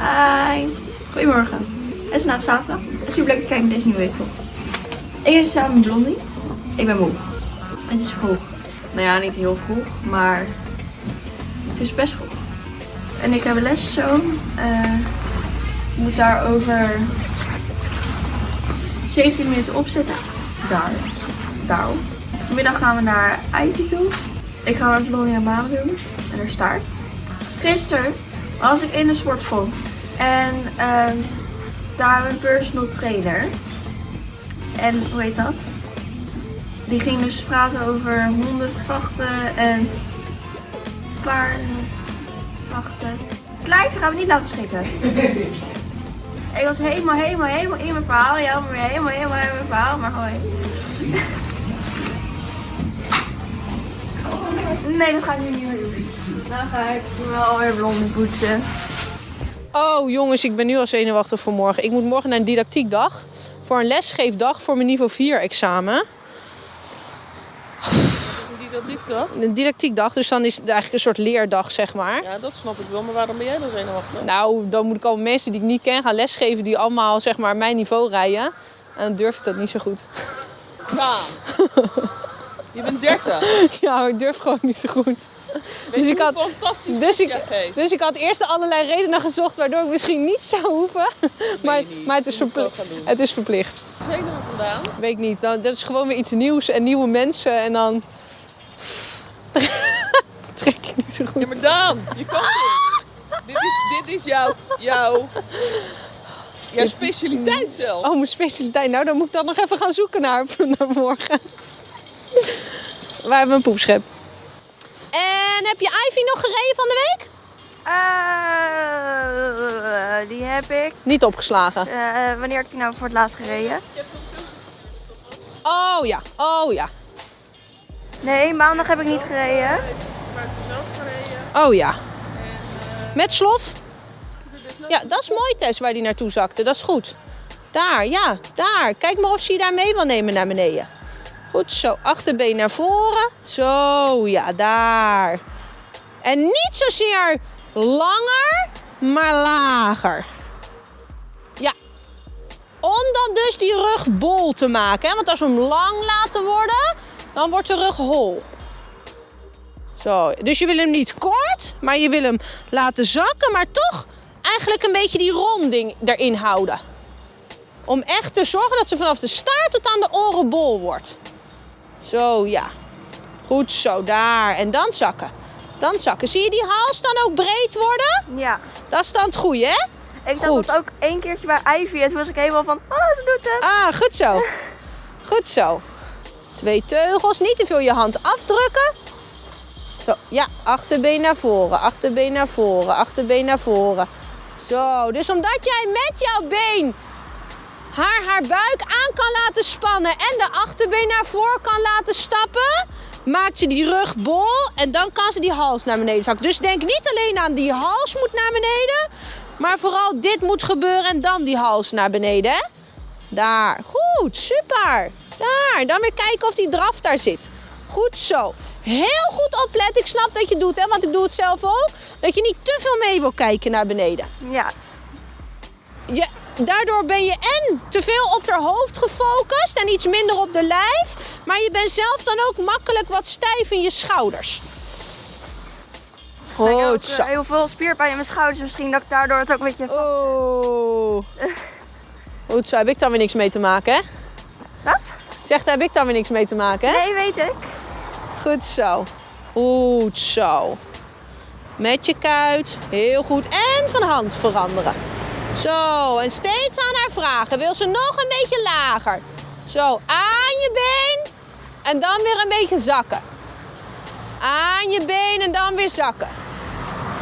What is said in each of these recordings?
Hi. Goedemorgen. Het is vandaag zaterdag. Het is super leuk te kijken naar deze nieuwe week. Ik ben samen met Blondie. Ik ben moe. Het is vroeg. Nou ja, niet heel vroeg, maar het is best vroeg. En ik heb een les zo. Eh, ik moet daar over 17 minuten opzetten. Daar. Daarop. Vanmiddag gaan we naar Ivy toe. Ik ga met Blondie aan baan doen. En er staart. Gisteren was ik in de sportschool. En ehm daar een personal trainer. En hoe heet dat? Die ging dus praten over hondenvachten en paardenvachten. Kleintje gaan we niet laten schrikken. Ik was helemaal, helemaal, helemaal in mijn verhaal. Ja, maar weer helemaal, helemaal in mijn verhaal. Maar hoi. Nee, dat ga ik nu niet meer doen. Dan ga ik wel weer blonde poetsen. Oh jongens, ik ben nu al zenuwachtig voor morgen. Ik moet morgen naar een didactiekdag. Voor een lesgeefdag voor mijn niveau 4 examen. Kan? Een didactiekdag, dus dan is het eigenlijk een soort leerdag, zeg maar. Ja, dat snap ik wel. Maar waarom ben jij dan zenuwachtig? Nou, dan moet ik al mensen die ik niet ken gaan lesgeven die allemaal zeg maar mijn niveau rijden. En dan durf ik dat niet zo goed. Ja. Je bent 30. Ja, maar ik durf gewoon niet zo goed. Dus ik had- fantastisch Dus dat ik, dus ik had eerst allerlei redenen gezocht waardoor ik misschien niet zou hoeven. Maar, maar het, is verplicht. het is verplicht. Zenuwen vandaan? Weet ik niet. Dan, dat is gewoon weer iets nieuws en nieuwe mensen. En dan trek ik niet zo goed. Ja, maar Daan, je kan dit. dit is, dit is jouw, jouw, jouw specialiteit zelf. Oh, mijn specialiteit. Nou, dan moet ik dan nog even gaan zoeken naar, naar morgen. Waar hebben we een poepschep? En heb je Ivy nog gereden van de week? Eh, die heb ik. Niet opgeslagen. Eh, wanneer heb ik die nou voor het laatst gereden? Oh ja, oh ja. Nee, maandag heb ik niet gereden. Oh ja. Met slof? Ja, dat is mooi Tess waar die naartoe zakte. Dat is goed. Daar, ja, daar. Kijk maar of ze je daar mee wil nemen naar beneden. Goed zo, achterbeen naar voren. Zo, ja, daar. En niet zozeer langer, maar lager. Ja. Om dan dus die rug bol te maken. Hè? Want als we hem lang laten worden, dan wordt de rug hol. Zo, dus je wil hem niet kort, maar je wil hem laten zakken, maar toch eigenlijk een beetje die ronding erin houden. Om echt te zorgen dat ze vanaf de staart tot aan de oren bol wordt. Zo, ja. Goed zo, daar. En dan zakken. Dan zakken. Zie je die hals dan ook breed worden? Ja. Dat is dan het goede, hè? Ik dacht dat ook één keertje bij Ivy. En toen was ik helemaal van, oh, ze doet het. Ah, goed zo. Goed zo. Twee teugels, niet te veel je hand afdrukken. Zo, ja, achterbeen naar voren, achterbeen naar voren, achterbeen naar voren. Zo, dus omdat jij met jouw been haar haar buik aan kan laten spannen en de achterbeen naar voren kan laten stappen, maakt ze die rug bol en dan kan ze die hals naar beneden zakken. Dus denk niet alleen aan die hals moet naar beneden, maar vooral dit moet gebeuren en dan die hals naar beneden. Hè? Daar, goed, super. Daar, dan weer kijken of die draf daar zit. Goed zo. Heel goed opletten. Ik snap dat je het doet, hè, want ik doe het zelf ook. Dat je niet te veel mee wil kijken naar beneden. Ja. Je, daardoor ben je en te veel op haar hoofd gefocust en iets minder op de lijf. Maar je bent zelf dan ook makkelijk wat stijf in je schouders. ik heb ook Goed eh, zo. heel veel spierpijn in mijn schouders. Misschien dat ik daardoor het ook een beetje... Oh. Goed zo, heb ik dan weer niks mee te maken, hè? Wat? Ik zeg, daar heb ik dan weer niks mee te maken, hè? Nee, weet ik. Goed zo. Goed zo. Met je kuit. Heel goed. En van hand veranderen. Zo. En steeds aan haar vragen. Wil ze nog een beetje lager? Zo. Aan je been. En dan weer een beetje zakken. Aan je been en dan weer zakken.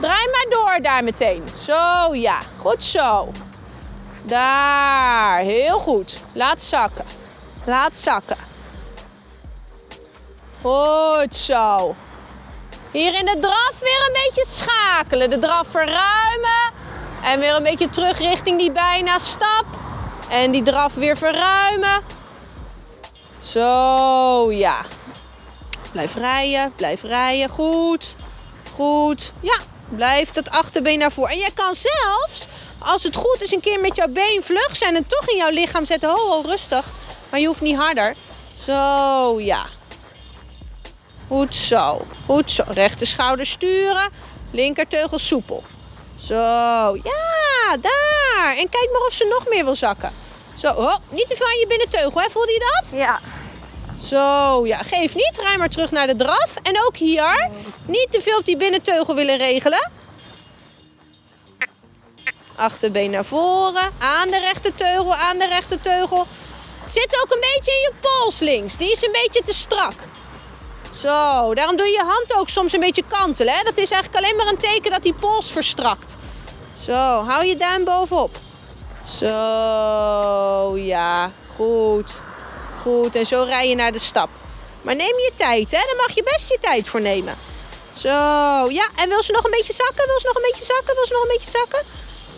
Draai maar door daar meteen. Zo, ja. Goed zo. Daar. Heel goed. Laat zakken. Laat zakken. Goed zo. Hier in de draf weer een beetje schakelen. De draf verruimen. En weer een beetje terug richting die bijna stap. En die draf weer verruimen. Zo, ja. Blijf rijden, blijf rijden. Goed. Goed. Ja, blijf dat achterbeen naar voren. En jij kan zelfs, als het goed is een keer met jouw been vlug zijn en toch in jouw lichaam zetten. Ho, ho, rustig. Maar je hoeft niet harder. Zo, ja. Goed zo. Goed zo. Rechter schouder sturen. Linkerteugel soepel. Zo, ja, daar. En kijk maar of ze nog meer wil zakken. Zo, oh, niet te veel aan je binnenteugel, hè? Voelde je dat? Ja. Zo, ja, geef niet. Rij maar terug naar de draf. En ook hier, niet te veel op die binnenteugel willen regelen. Achterbeen naar voren. Aan de rechterteugel, aan de rechterteugel. Zit ook een beetje in je pols links. Die is een beetje te strak. Zo, daarom doe je je hand ook soms een beetje kantelen. Hè? Dat is eigenlijk alleen maar een teken dat die pols verstrakt. Zo, hou je duim bovenop. Zo, ja, goed. Goed, en zo rij je naar de stap. Maar neem je tijd, hè? Daar mag je best je tijd voor nemen. Zo, ja. En wil ze nog een beetje zakken? Wil ze nog een beetje zakken? Wil ze nog een beetje zakken?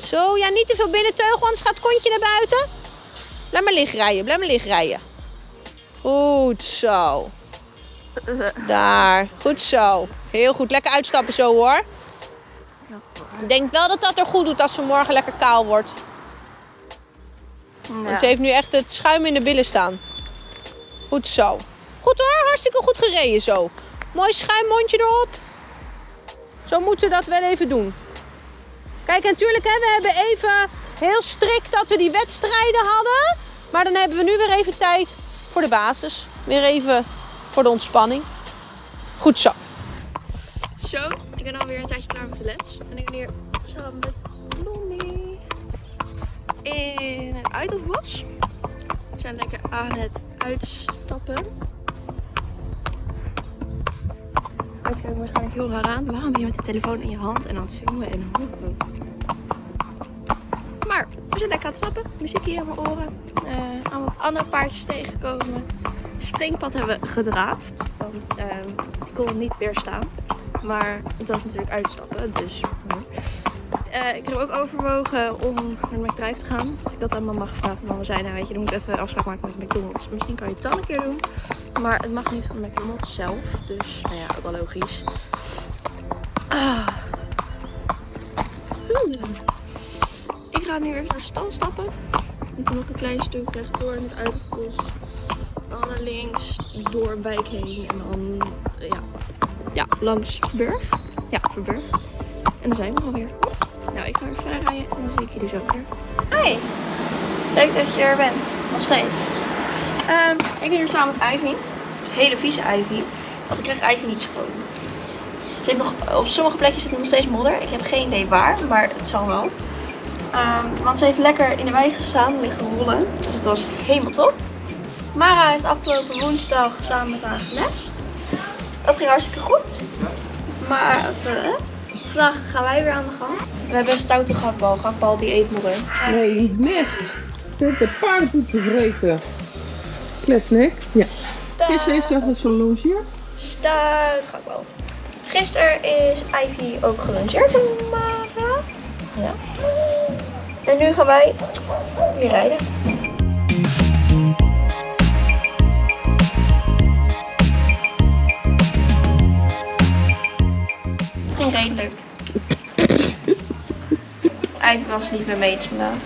Zo, ja, niet te veel binnenteugel, anders gaat het kontje naar buiten. Blijf maar liggen rijden, blijf maar liggen rijden. Goed zo. Daar, goed zo. Heel goed, lekker uitstappen zo hoor. Ik denk wel dat dat er goed doet als ze morgen lekker kaal wordt. Want ze heeft nu echt het schuim in de billen staan. Goed zo. Goed hoor, hartstikke goed gereden zo. Mooi schuimmondje erop. Zo moeten we dat wel even doen. Kijk, en natuurlijk, hè, we hebben even heel strikt dat we die wedstrijden hadden. Maar dan hebben we nu weer even tijd voor de basis. Weer even voor de ontspanning. Goed zo. Zo, ik ben alweer een tijdje klaar met de les. En ik ben hier samen met Blondie in het Uithoofdbos. We zijn lekker aan het uitstappen. Het kijkt waarschijnlijk heel raar aan. Waarom ben je met de telefoon in je hand en aan het filmen en dan... We zijn lekker aan het stappen. Muziek hier in mijn oren. Eh, allemaal andere paardjes tegenkomen. Springpad hebben we gedraafd. Want ehm, ik kon het niet weerstaan. Maar het was natuurlijk uitstappen. Dus eh, ik heb ook overwogen om naar de McDrive te gaan. Dus ik had aan mama gevraagd. Mama zei, nou weet je, dan moet even afspraak maken met McDonald's. Misschien kan je het dan een keer doen. Maar het mag niet van McDonald's zelf. Dus, nou ja, ook wel logisch. Ah. Oeh. Ik ga nu even naar de stal stappen. En toen nog een klein stuk rechtdoor in het uitgebos. Dan naar links, door Wijk heen. En dan, eh, ja, ja, langs Verburg. Ja, Verburg. En dan zijn we alweer. Nou, ik ga weer verder rijden en dan zie ik jullie zo weer. Hi! Leuk dat je er bent. Nog steeds. Ehm, ik ben hier samen met Ivy. Hele vieze Ivy. Want ik krijg Ivy niet schoon. Zit nog, op sommige plekjes zit nog steeds modder. Ik heb geen idee waar, maar het zal wel. Ehm, want ze heeft lekker in de wei gestaan, liggen rollen. Dus het was helemaal top. Mara heeft afgelopen woensdag samen met haar genest. Dat ging hartstikke goed. Maar eh, vandaag gaan wij weer aan de gang. We hebben een stoute gakbal. Gakbal die eet modder. Nee, mist. Dit de paardenpoep te vreten. Klefnek. Ja. Gisteren is ze gelongeerd. Stout gakbal. Gisteren is Ivy ook Mara. Ja. En nu gaan wij weer rijden. Ging redelijk. Ivy was niet met me eens vandaag.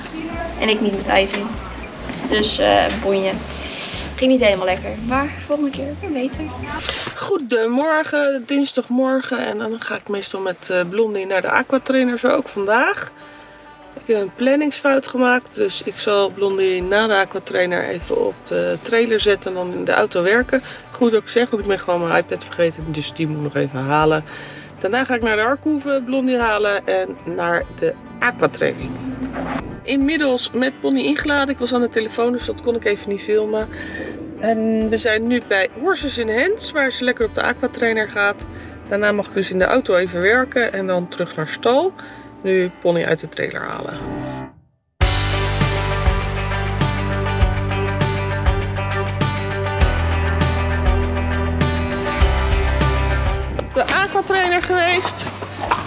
En ik niet met Ivy. Dus eh boeien. Ging niet helemaal lekker. Maar volgende keer weer beter. Goedemorgen, dinsdagmorgen. En dan ga ik meestal met eh, Blondie naar de aquatrainer, zo ook vandaag. Heb een planningsfout gemaakt, dus ik zal Blondie na de aquatrainer even op de trailer zetten en dan in de auto werken. Goed ik zeg, ik ben gewoon mijn iPad vergeten, dus die moet ik nog even halen. Daarna ga ik naar de Arkoeven, Blondie halen en naar de aquatraining. Inmiddels met Bonnie ingeladen. Ik was aan de telefoon, dus dat kon ik even niet filmen. En we zijn nu bij Horses in Hands, waar ze lekker op de aquatrainer gaat. Daarna mag ik dus in de auto even werken en dan terug naar stal. Nu Pony uit de trailer halen. Op de aquatrainer geweest.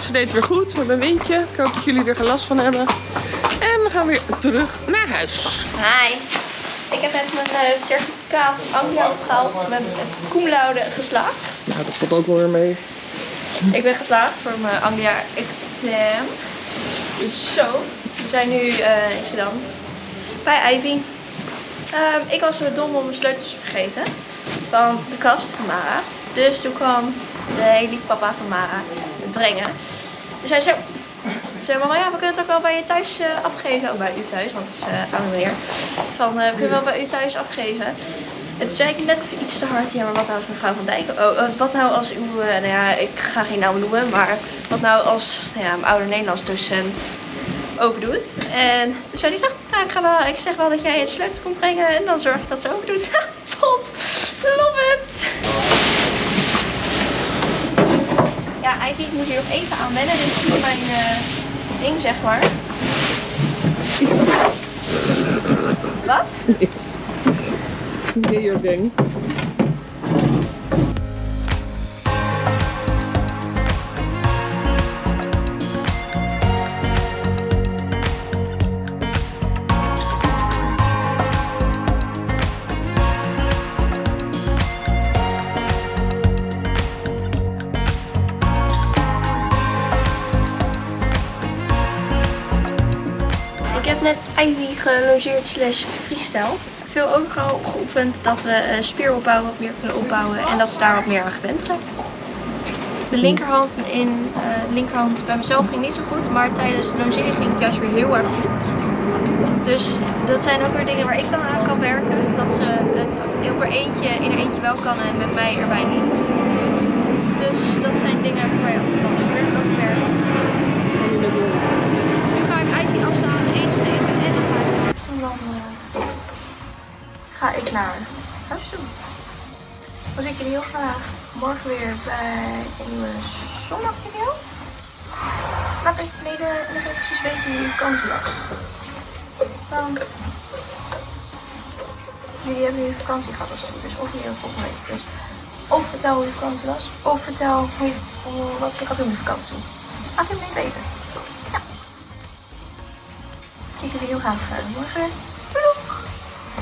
Ze deed weer goed met een windje. Ik hoop dat jullie er geen last van hebben. En we gaan weer terug naar huis. Hi. Ik heb net mijn eh, certificaat van Anglia opgehaald met het cum laude geslaagd. Nou, dat valt ook wel weer mee. Ik ben geslaagd voor mijn Anglia exam. Zo. Dus zijn nu eh, in Schiedam bij Ivy. Ehm, ik was zo dom om mijn sleutels vergeten van de kast van Mara. Dus toen kwam de hele papa van Mara het brengen. Dus hij zei, zei mama, ja, we kunnen het ook wel bij je thuis eh, afgeven. Oh, bij u thuis, want het is uh, oude meneer. Van, we kunnen wel bij u thuis afgeven. Toen zei ik net even iets te hard. Ja, maar wat nou als mevrouw van Dijk? Oh, eh, wat nou als uw, eh, nou ja, ik ga geen naam noemen. Maar wat nou als, nou ja, mijn oude Nederlands docent open doet. En toen zei hij, nou, nou, ik, ga wel, ik zeg wel dat jij het sleutels komt brengen. En dan zorg ik dat ze open doet. Top! Love it! Ja, Ivy, ik moet hier nog even aan wennen. Dit is niet mijn eh, ding, zeg maar. Wat? Niks. Ik heb net Ivy gelongeerd slash freestyled. Veel ook al geoefend dat we spieropbouw wat meer kunnen opbouwen en dat ze daar wat meer aan gewend raakt. De linkerhand in de linkerhand bij mezelf ging niet zo goed, maar tijdens de longeren ging het juist weer heel erg goed. Dus dat zijn ook weer dingen waar ik dan aan kan werken. Dat ze het op er eentje in er eentje wel kan en met mij erbij niet. Dus dat zijn dingen voor mij ook wel weer aan te werken. Ga nu ga ik Ivy afzalen, eten geven en dan ik naar huis toe. Dan zie ik jullie heel graag morgen weer bij een nieuwe zondagvideo. Laat even in de reacties weten hoe je vakantie was. Want jullie hebben nu vakantie gehad als het goed is. Of hier volgende week. Dus of vertel hoe je vakantie was. Of vertel hoe je, hoe- wat je gaat doen met vakantie. Laat het me weten. Zie ik jullie heel graag eh, morgen.